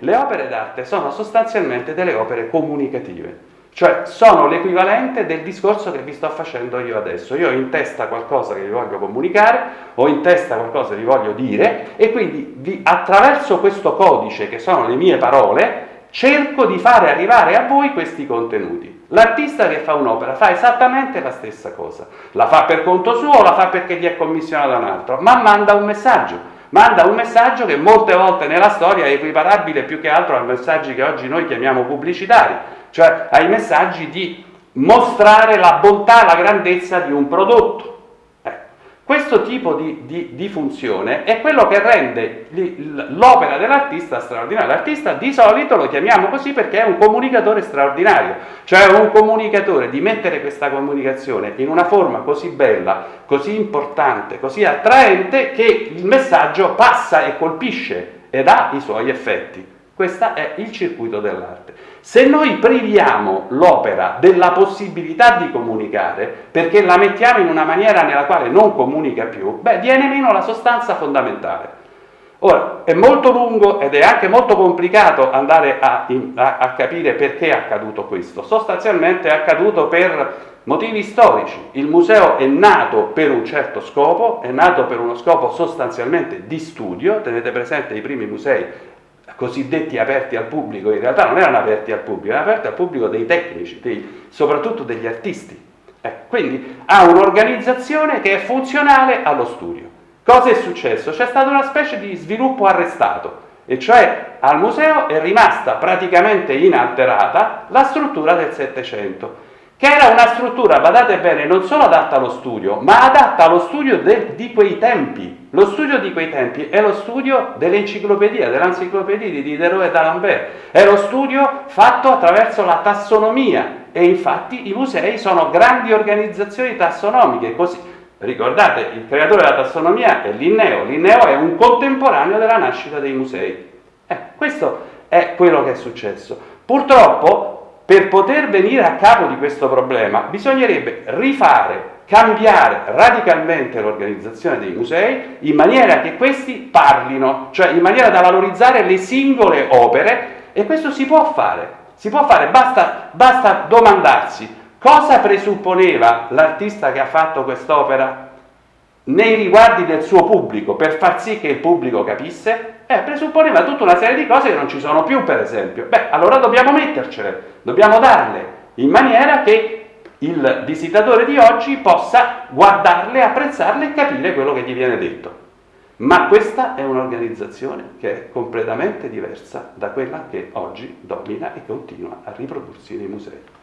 Le opere d'arte sono sostanzialmente delle opere comunicative, cioè sono l'equivalente del discorso che vi sto facendo io adesso. Io ho in testa qualcosa che vi voglio comunicare, ho in testa qualcosa che vi voglio dire e quindi vi, attraverso questo codice che sono le mie parole cerco di fare arrivare a voi questi contenuti. L'artista che fa un'opera fa esattamente la stessa cosa, la fa per conto suo o la fa perché gli è commissionato da un altro, ma manda un messaggio manda un messaggio che molte volte nella storia è equiparabile più che altro ai messaggi che oggi noi chiamiamo pubblicitari, cioè ai messaggi di mostrare la bontà, la grandezza di un prodotto. Questo tipo di, di, di, funzione è quello che rende l'opera dell'artista straordinaria. L'artista di solito lo chiamiamo così perché è un comunicatore straordinario, cioè un comunicatore di mettere questa comunicazione in una forma così bella, così importante, così attraente che il messaggio passa e colpisce ed ha i suoi effetti. Questo è il circuito dell'arte. Se noi priviamo l'opera della possibilità di comunicare, perché la mettiamo in una maniera nella quale non comunica più, beh, viene meno la sostanza fondamentale. Ora, è molto lungo ed è anche molto complicato andare a, a, a capire perché è accaduto questo. Sostanzialmente è accaduto per motivi storici. Il museo è nato per un certo scopo, è nato per uno scopo sostanzialmente di studio, tenete presente i primi musei cosiddetti aperti al pubblico, in realtà non erano aperti al pubblico, erano aperti al pubblico dei tecnici, dei, soprattutto degli artisti. Eh, quindi ha un'organizzazione che è funzionale allo studio. Cosa è successo? C'è stata una specie di sviluppo arrestato, e cioè al museo è rimasta praticamente inalterata la struttura del Settecento che era una struttura, badate bene, non solo adatta allo studio, ma adatta allo studio de, di quei tempi. Lo studio di quei tempi è lo studio dell'enciclopedia, dell'enciclopedia di Diderot e d'Alembert, è lo studio fatto attraverso la tassonomia e infatti i musei sono grandi organizzazioni tassonomiche, così Ricordate, il creatore della tassonomia è Linneo, Linneo è un contemporaneo della nascita dei musei. Eh, questo è quello che è successo. Purtroppo per poter venire a capo di questo problema bisognerebbe rifare, cambiare radicalmente l'organizzazione dei musei in maniera che questi parlino, cioè in maniera da valorizzare le singole opere. E questo si può fare, si può fare, basta, basta domandarsi cosa presupponeva l'artista che ha fatto quest'opera nei riguardi del suo pubblico per far sì che il pubblico capisse? Eh, presupponeva tutta una serie di cose che non ci sono più, per esempio. Beh, allora dobbiamo mettercele, dobbiamo darle, in maniera che il visitatore di oggi possa guardarle, apprezzarle e capire quello che gli viene detto. Ma questa è un'organizzazione che è completamente diversa da quella che oggi domina e continua a riprodursi nei musei.